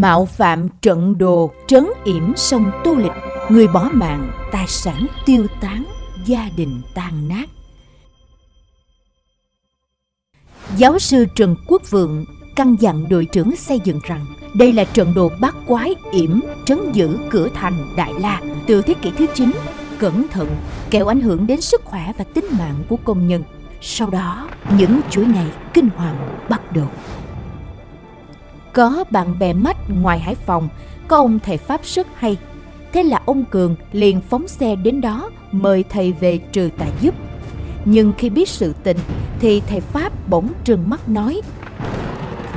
mạo phạm trận đồ trấn yểm sông tu Lịch, người bỏ mạng, tài sản tiêu tán, gia đình tan nát. Giáo sư Trần Quốc Vượng căn dặn đội trưởng xây dựng rằng đây là trận đồ bát quái yểm trấn giữ cửa thành Đại La từ thế kỷ thứ 9 cẩn thận kẻo ảnh hưởng đến sức khỏe và tính mạng của công nhân. Sau đó, những chuỗi ngày kinh hoàng bắt đầu. Có bạn bè mách ngoài Hải Phòng, có ông thầy Pháp rất hay. Thế là ông Cường liền phóng xe đến đó mời thầy về trừ tà giúp. Nhưng khi biết sự tình thì thầy Pháp bỗng trừng mắt nói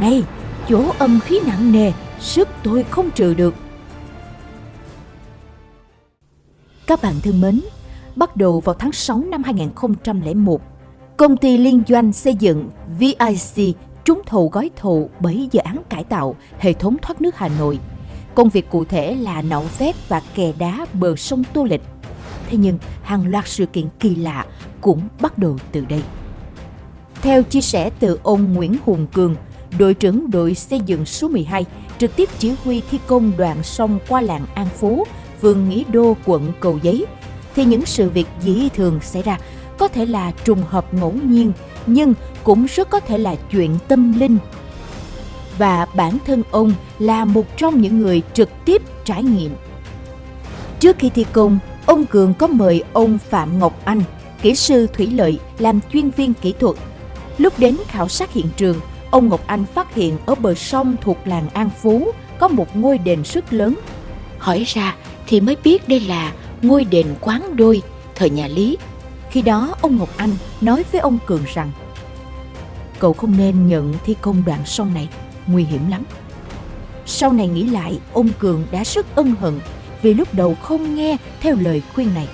Này, chỗ âm khí nặng nề, sức tôi không trừ được. Các bạn thân mến, bắt đầu vào tháng 6 năm 2001, công ty liên doanh xây dựng VIC trúng thầu gói thầu bởi dự án cải tạo hệ thống thoát nước Hà Nội. Công việc cụ thể là nạo vét và kè đá bờ sông Tô Lịch. Thế nhưng hàng loạt sự kiện kỳ lạ cũng bắt đầu từ đây. Theo chia sẻ từ ông Nguyễn Hùng Cường, đội trưởng đội xây dựng số 12, trực tiếp chỉ huy thi công đoạn sông qua làng An Phú, phường Nghĩa Đô, quận Cầu Giấy, thì những sự việc dĩ thường xảy ra có thể là trùng hợp ngẫu nhiên, nhưng cũng rất có thể là chuyện tâm linh. Và bản thân ông là một trong những người trực tiếp trải nghiệm. Trước khi thi công, ông Cường có mời ông Phạm Ngọc Anh, kỹ sư thủy lợi làm chuyên viên kỹ thuật. Lúc đến khảo sát hiện trường, ông Ngọc Anh phát hiện ở bờ sông thuộc làng An Phú có một ngôi đền rất lớn. Hỏi ra thì mới biết đây là ngôi đền quán đôi thời nhà Lý. Khi đó ông Ngọc Anh nói với ông Cường rằng Cậu không nên nhận thi công đoạn sông này, nguy hiểm lắm. Sau này nghĩ lại, ông Cường đã rất ân hận vì lúc đầu không nghe theo lời khuyên này.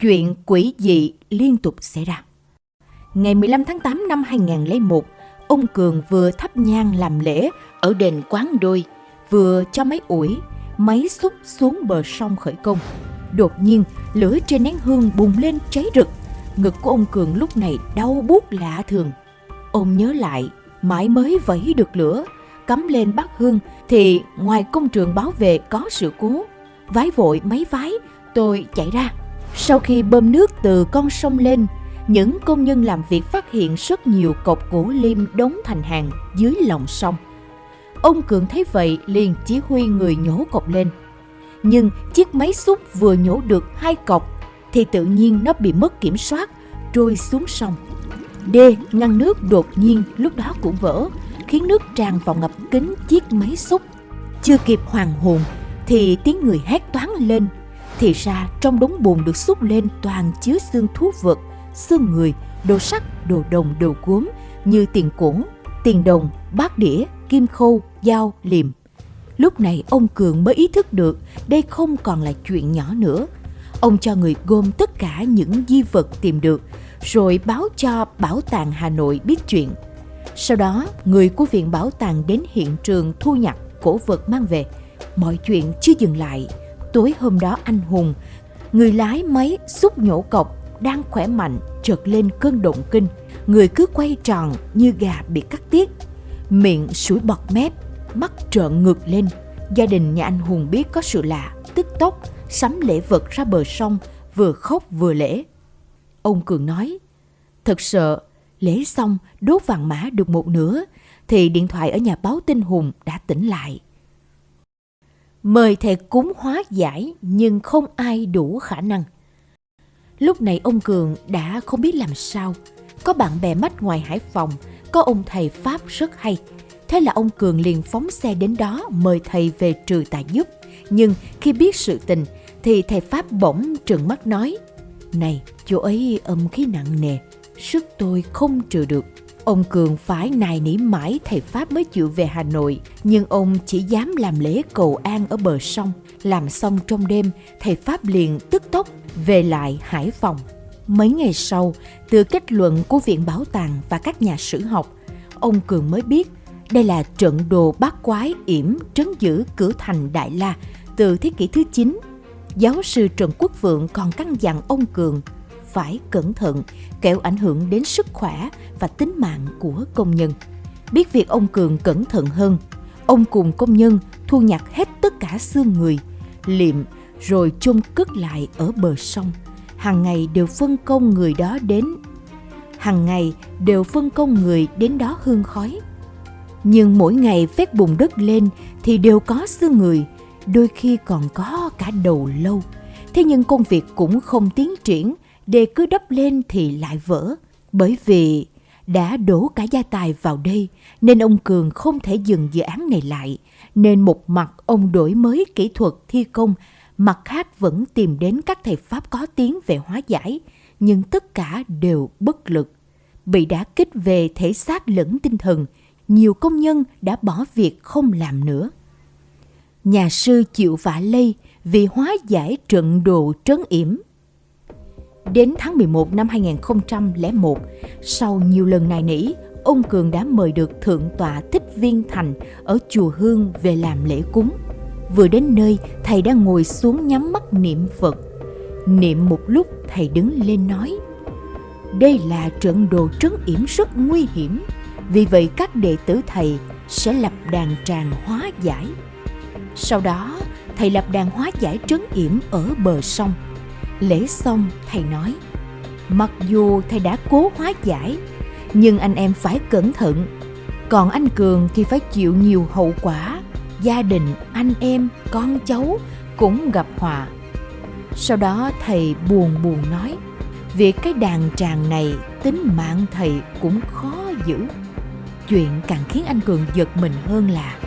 Chuyện quỷ dị liên tục xảy ra. Ngày 15 tháng 8 năm 2001, ông Cường vừa thắp nhang làm lễ ở đền Quán Đôi, vừa cho máy ủi, máy xúc xuống bờ sông khởi công. Đột nhiên, lửa trên nén hương bùng lên cháy rực. Ngực của ông Cường lúc này đau buốt lạ thường. Ông nhớ lại, mãi mới vẫy được lửa, cắm lên bát hương thì ngoài công trường báo về có sự cố. Vái vội mấy vái, tôi chạy ra. Sau khi bơm nước từ con sông lên, những công nhân làm việc phát hiện rất nhiều cột gỗ lim đóng thành hàng dưới lòng sông. Ông Cường thấy vậy liền chỉ huy người nhổ cột lên. Nhưng chiếc máy xúc vừa nhổ được hai cọc thì tự nhiên nó bị mất kiểm soát, trôi xuống sông. Đê ngăn nước đột nhiên lúc đó cũng vỡ, khiến nước tràn vào ngập kính chiếc máy xúc. Chưa kịp hoàng hồn thì tiếng người hét toán lên. Thì ra trong đống bùn được xúc lên toàn chứa xương thú vật, xương người, đồ sắt, đồ đồng, đồ gốm như tiền cuỗng, tiền đồng, bát đĩa, kim khâu, dao, liềm. Lúc này ông Cường mới ý thức được đây không còn là chuyện nhỏ nữa. Ông cho người gom tất cả những di vật tìm được, rồi báo cho Bảo tàng Hà Nội biết chuyện. Sau đó, người của Viện Bảo tàng đến hiện trường thu nhặt cổ vật mang về. Mọi chuyện chưa dừng lại. Tối hôm đó anh Hùng, người lái máy xúc nhổ cọc, đang khỏe mạnh, trượt lên cơn động kinh. Người cứ quay tròn như gà bị cắt tiết. Miệng sủi bọt mép, mắt trợn ngược lên. Gia đình nhà anh Hùng biết có sự lạ, tức tốc, sắm lễ vật ra bờ sông, vừa khóc vừa lễ. Ông Cường nói, thật sợ, lễ xong đốt vàng mã được một nửa, thì điện thoại ở nhà báo tin Hùng đã tỉnh lại. Mời thầy cúng hóa giải nhưng không ai đủ khả năng. Lúc này ông Cường đã không biết làm sao. Có bạn bè mách ngoài Hải Phòng, có ông thầy Pháp rất hay. Thế là ông Cường liền phóng xe đến đó mời thầy về trừ tà giúp. Nhưng khi biết sự tình thì thầy Pháp bỗng trừng mắt nói Này, chỗ ấy âm khí nặng nề, sức tôi không trừ được. Ông Cường phải nài nỉ mãi thầy Pháp mới chịu về Hà Nội, nhưng ông chỉ dám làm lễ cầu an ở bờ sông. Làm xong trong đêm, thầy Pháp liền tức tốc về lại Hải Phòng. Mấy ngày sau, từ kết luận của Viện Bảo tàng và các nhà sử học, ông Cường mới biết đây là trận đồ bát quái yểm trấn giữ cửa thành Đại La từ thế kỷ thứ 9. Giáo sư Trần Quốc Vượng còn căn dặn ông Cường phải cẩn thận kẻo ảnh hưởng đến sức khỏe và tính mạng của công nhân. Biết việc ông Cường cẩn thận hơn, ông cùng công nhân thu nhặt hết tất cả xương người, liệm rồi chôn cất lại ở bờ sông. Hàng ngày đều phân công người đó đến hàng ngày đều phân công người đến đó hương khói. Nhưng mỗi ngày phép bùn đất lên thì đều có xương người, đôi khi còn có cả đầu lâu. Thế nhưng công việc cũng không tiến triển, đề cứ đắp lên thì lại vỡ. Bởi vì đã đổ cả gia tài vào đây nên ông Cường không thể dừng dự án này lại. Nên một mặt ông đổi mới kỹ thuật thi công, mặt khác vẫn tìm đến các thầy Pháp có tiếng về hóa giải, nhưng tất cả đều bất lực. Bị đá kích về thể xác lẫn tinh thần, nhiều công nhân đã bỏ việc không làm nữa. Nhà sư chịu vả lây vì hóa giải trận đồ trấn yểm. Đến tháng 11 năm 2001, sau nhiều lần nài nỉ, ông Cường đã mời được Thượng tọa Thích Viên Thành ở chùa Hương về làm lễ cúng. Vừa đến nơi, thầy đã ngồi xuống nhắm mắt niệm Phật. Niệm một lúc, thầy đứng lên nói, Đây là trận đồ trấn yểm rất nguy hiểm, vì vậy các đệ tử thầy sẽ lập đàn tràng hóa giải. Sau đó, thầy lập đàn hóa giải trấn yểm ở bờ sông. Lễ xong, thầy nói, mặc dù thầy đã cố hóa giải, nhưng anh em phải cẩn thận. Còn anh Cường thì phải chịu nhiều hậu quả. Gia đình, anh em, con cháu cũng gặp họa. Sau đó thầy buồn buồn nói, việc cái đàn tràng này tính mạng thầy cũng khó giữ. Chuyện càng khiến anh Cường giật mình hơn là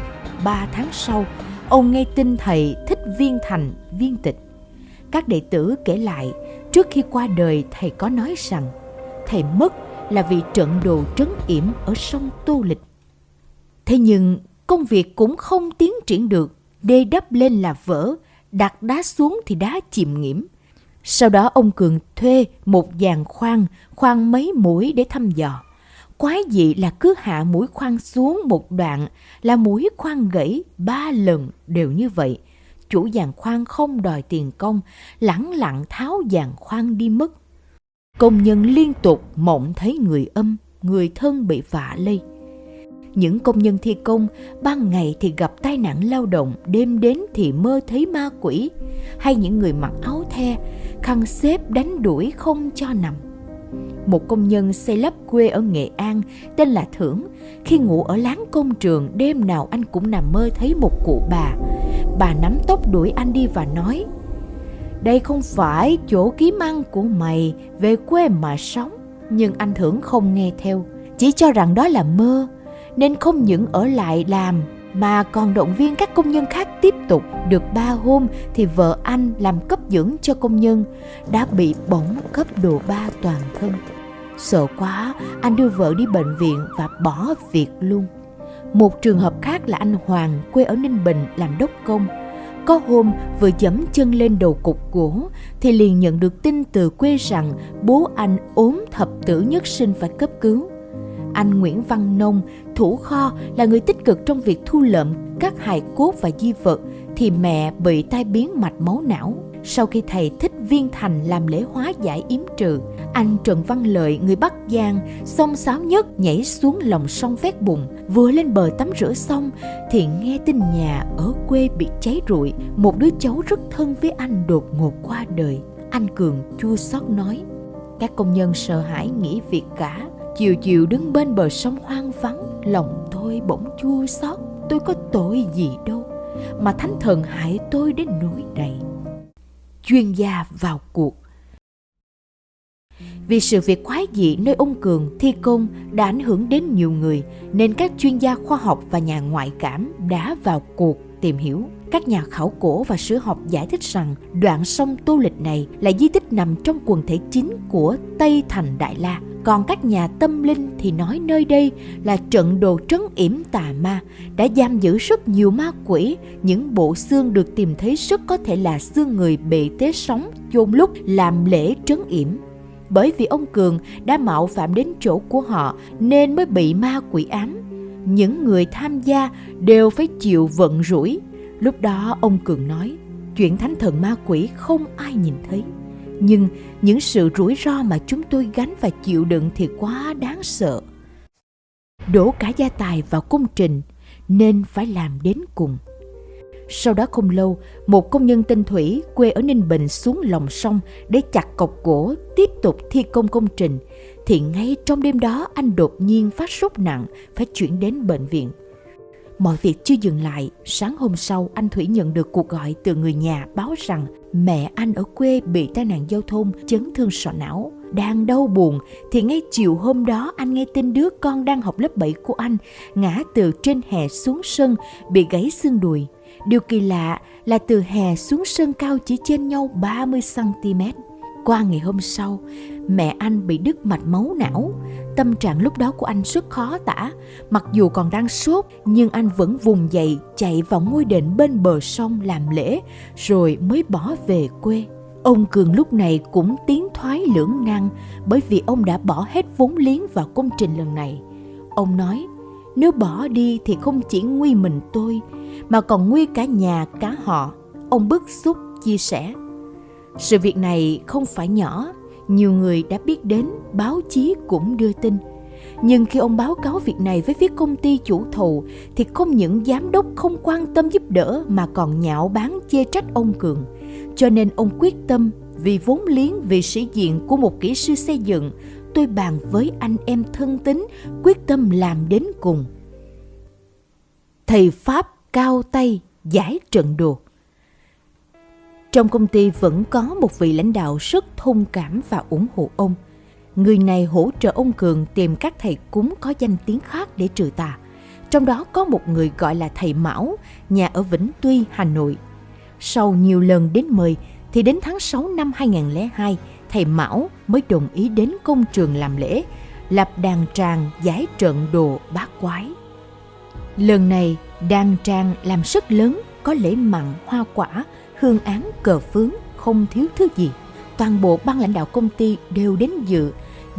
ba tháng sau, ông nghe tin thầy thích viên thành, viên tịch. Các đệ tử kể lại, trước khi qua đời thầy có nói rằng thầy mất là vì trận đồ trấn yểm ở sông Tô Lịch. Thế nhưng công việc cũng không tiến triển được, đê đắp lên là vỡ, đặt đá xuống thì đá chìm nghiễm. Sau đó ông Cường thuê một dàn khoan, khoan mấy mũi để thăm dò. Quái dị là cứ hạ mũi khoan xuống một đoạn là mũi khoan gãy ba lần đều như vậy. Chủ giàn khoan không đòi tiền công, lẳng lặng tháo giàn khoan đi mất. Công nhân liên tục mộng thấy người âm, người thân bị vạ lây. Những công nhân thi công ban ngày thì gặp tai nạn lao động, đêm đến thì mơ thấy ma quỷ, hay những người mặc áo the, khăn xếp đánh đuổi không cho nằm. Một công nhân xây lắp quê ở Nghệ An tên là Thưởng, khi ngủ ở láng công trường đêm nào anh cũng nằm mơ thấy một cụ bà. Bà nắm tóc đuổi anh đi và nói đây không phải chỗ kiếm ăn của mày, về quê mà sống. Nhưng anh Thưởng không nghe theo, chỉ cho rằng đó là mơ, nên không những ở lại làm mà còn động viên các công nhân khác tiếp tục. Được ba hôm thì vợ anh làm cấp dưỡng cho công nhân đã bị bỏng cấp độ 3 toàn thân. Sợ quá, anh đưa vợ đi bệnh viện và bỏ việc luôn. Một trường hợp khác là anh Hoàng quê ở Ninh Bình làm đốc công có hôm vừa dẫm chân lên đầu cục gỗ thì liền nhận được tin từ quê rằng bố anh ốm thập tử nhất sinh phải cấp cứu. Anh Nguyễn Văn Nông, thủ kho là người tích cực trong việc thu lượm các hài cốt và di vật thì mẹ bị tai biến mạch máu não. Sau khi thầy thích viên thành làm lễ hóa giải yếm trừ, anh Trần Văn Lợi, người Bắc Giang, xông xáo nhất nhảy xuống lòng sông vét bùn. Vừa lên bờ tắm rửa xong thì nghe tin nhà ở quê bị cháy rụi. Một đứa cháu rất thân với anh đột ngột qua đời. Anh Cường chua xót nói. Các công nhân sợ hãi nghỉ việc cả. Chiều chiều đứng bên bờ sông hoang vắng. Lòng tôi bỗng chua xót. Tôi có tội gì đâu. Mà thánh thần hại tôi đến nỗi này chuyên gia vào cuộc. Vì sự việc quái dị nơi ông Cường thi công đã ảnh hưởng đến nhiều người, nên các chuyên gia khoa học và nhà ngoại cảm đã vào cuộc tìm hiểu. Các nhà khảo cổ và sử học giải thích rằng đoạn sông Tô Lịch này là di tích nằm trong quần thể chính của Tây Thành Đại La còn các nhà tâm linh thì nói nơi đây là trận đồ trấn yểm tà ma, đã giam giữ rất nhiều ma quỷ. Những bộ xương được tìm thấy rất có thể là xương người bị tế sống chôn lúc làm lễ trấn yểm. Bởi vì ông Cường đã mạo phạm đến chỗ của họ nên mới bị ma quỷ ám. Những người tham gia đều phải chịu vận rủi. Lúc đó ông Cường nói, chuyện thánh thần ma quỷ không ai nhìn thấy nhưng những sự rủi ro mà chúng tôi gánh và chịu đựng thì quá đáng sợ đổ cả gia tài vào công trình nên phải làm đến cùng. Sau đó không lâu, một công nhân tên Thủy quê ở Ninh Bình xuống lòng sông để chặt cọc gỗ tiếp tục thi công công trình. Thì ngay trong đêm đó anh đột nhiên phát sốt nặng, phải chuyển đến bệnh viện. Mọi việc chưa dừng lại, sáng hôm sau anh Thủy nhận được cuộc gọi từ người nhà báo rằng mẹ anh ở quê bị tai nạn giao thông chấn thương sọ não. Đang đau buồn thì ngay chiều hôm đó anh nghe tin đứa con đang học lớp 7 của anh ngã từ trên hè xuống sân bị gãy xương đùi. Điều kỳ lạ là từ hè xuống sân cao chỉ trên nhau 30cm. Qua ngày hôm sau, mẹ anh bị đứt mạch máu não. Tâm trạng lúc đó của anh rất khó tả. Mặc dù còn đang sốt, nhưng anh vẫn vùng dậy chạy vào ngôi đền bên bờ sông làm lễ, rồi mới bỏ về quê. Ông Cường lúc này cũng tiến thoái lưỡng nan bởi vì ông đã bỏ hết vốn liếng vào công trình lần này. Ông nói, nếu bỏ đi thì không chỉ nguy mình tôi, mà còn nguy cả nhà cả họ. Ông bức xúc chia sẻ. Sự việc này không phải nhỏ, nhiều người đã biết đến, báo chí cũng đưa tin. Nhưng khi ông báo cáo việc này với phía công ty chủ thầu thì không những giám đốc không quan tâm giúp đỡ mà còn nhạo báng chê trách ông Cường. Cho nên ông quyết tâm vì vốn liếng vì sĩ diện của một kỹ sư xây dựng, tôi bàn với anh em thân tín quyết tâm làm đến cùng. Thầy Pháp cao tay giải trận đồ. Trong công ty vẫn có một vị lãnh đạo rất thông cảm và ủng hộ ông. Người này hỗ trợ ông Cường tìm các thầy cúng có danh tiếng khác để trừ tà. Trong đó có một người gọi là thầy Mão, nhà ở Vĩnh Tuy, Hà Nội. Sau nhiều lần đến mời, thì đến tháng 6 năm 2002, thầy Mão mới đồng ý đến công trường làm lễ, lập đàn tràng giải trận đồ bát quái. Lần này, đàn tràng làm rất lớn, có lễ mặn, hoa quả, hương án, cờ phướng, không thiếu thứ gì. Toàn bộ ban lãnh đạo công ty đều đến dự,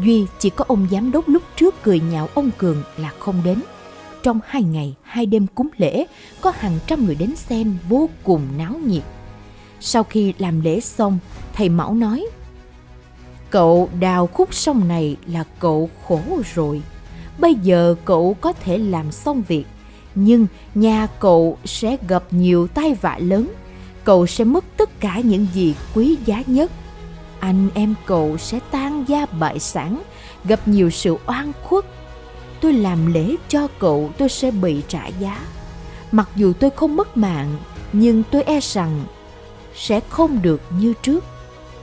duy chỉ có ông giám đốc lúc trước cười nhạo ông Cường là không đến. Trong hai ngày, hai đêm cúng lễ, có hàng trăm người đến xem vô cùng náo nhiệt. Sau khi làm lễ xong, thầy Mão nói, Cậu đào khúc sông này là cậu khổ rồi. Bây giờ cậu có thể làm xong việc, nhưng nhà cậu sẽ gặp nhiều tai vạ lớn. Cậu sẽ mất tất cả những gì quý giá nhất. Anh em cậu sẽ tan gia bại sản, gặp nhiều sự oan khuất. Tôi làm lễ cho cậu tôi sẽ bị trả giá. Mặc dù tôi không mất mạng, nhưng tôi e rằng sẽ không được như trước.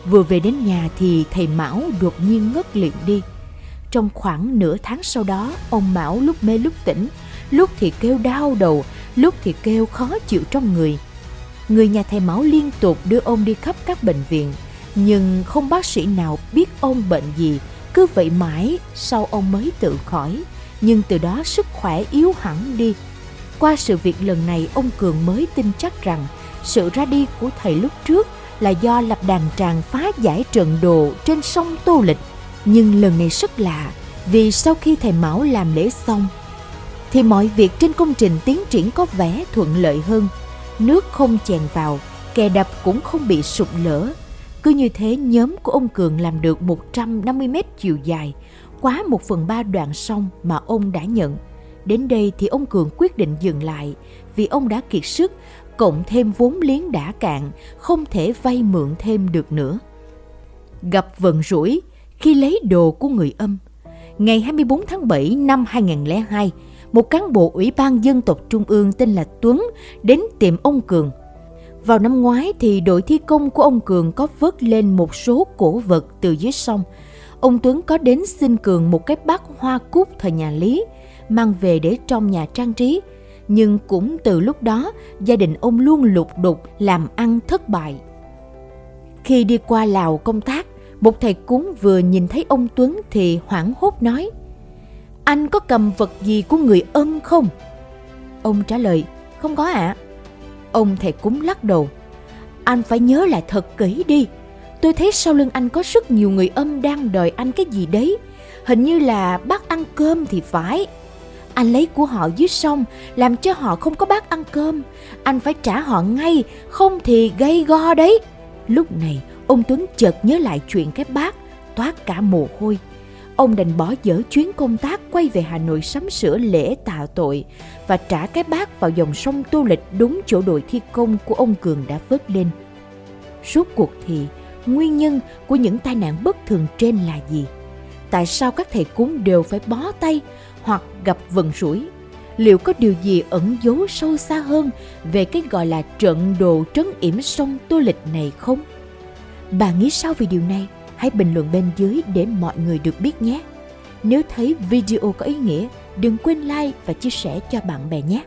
Vừa về đến nhà thì thầy Mão đột nhiên ngất liệm đi. Trong khoảng nửa tháng sau đó, ông Mão lúc mê lúc tỉnh, lúc thì kêu đau đầu, lúc thì kêu khó chịu trong người. Người nhà thầy máu liên tục đưa ông đi khắp các bệnh viện, nhưng không bác sĩ nào biết ông bệnh gì, cứ vậy mãi sau ông mới tự khỏi. Nhưng từ đó sức khỏe yếu hẳn đi. Qua sự việc lần này ông Cường mới tin chắc rằng sự ra đi của thầy lúc trước là do lập đàn tràng phá giải trận đồ trên sông Tô Lịch. Nhưng lần này rất lạ, vì sau khi thầy Mão làm lễ xong, thì mọi việc trên công trình tiến triển có vẻ thuận lợi hơn. Nước không chèn vào, kè đập cũng không bị sụp lở. Cứ như thế nhóm của ông Cường làm được 150 mét chiều dài, quá một phần ba đoạn sông mà ông đã nhận. Đến đây thì ông Cường quyết định dừng lại vì ông đã kiệt sức cộng thêm vốn liếng đã cạn, không thể vay mượn thêm được nữa. Gặp vận rủi khi lấy đồ của người âm. Ngày 24 tháng 7 năm 2002, một cán bộ Ủy ban Dân tộc Trung ương tên là Tuấn đến tìm ông Cường. Vào năm ngoái thì đội thi công của ông Cường có vớt lên một số cổ vật từ dưới sông. Ông Tuấn có đến xin Cường một cái bát hoa cúc thời nhà Lý, mang về để trong nhà trang trí – nhưng cũng từ lúc đó gia đình ông luôn lục đục làm ăn thất bại. Khi đi qua Lào công tác, một thầy cúng vừa nhìn thấy ông Tuấn thì hoảng hốt nói anh có cầm vật gì của người âm không? Ông trả lời Không có ạ. À. Ông thầy cúng lắc đầu Anh phải nhớ lại thật kỹ đi. Tôi thấy sau lưng anh có rất nhiều người âm đang đòi anh cái gì đấy. Hình như là bác ăn cơm thì phải. Anh lấy của họ dưới sông, làm cho họ không có bát ăn cơm. Anh phải trả họ ngay, không thì gây go đấy. Lúc này, ông Tuấn chợt nhớ lại chuyện cái bát, toát cả mồ hôi ông đành bỏ dở chuyến công tác quay về Hà Nội sắm sửa lễ tạ tội và trả cái bát vào dòng sông Tô Lịch đúng chỗ đội thi công của ông Cường đã vớt lên. Suốt cuộc thì, nguyên nhân của những tai nạn bất thường trên là gì? Tại sao các thầy cúng đều phải bó tay hoặc gặp vận rủi? Liệu có điều gì ẩn giấu sâu xa hơn về cái gọi là trận đồ trấn yểm sông Tô Lịch này không? Bà nghĩ sao về điều này? Hãy bình luận bên dưới để mọi người được biết nhé. Nếu thấy video có ý nghĩa, đừng quên like và chia sẻ cho bạn bè nhé.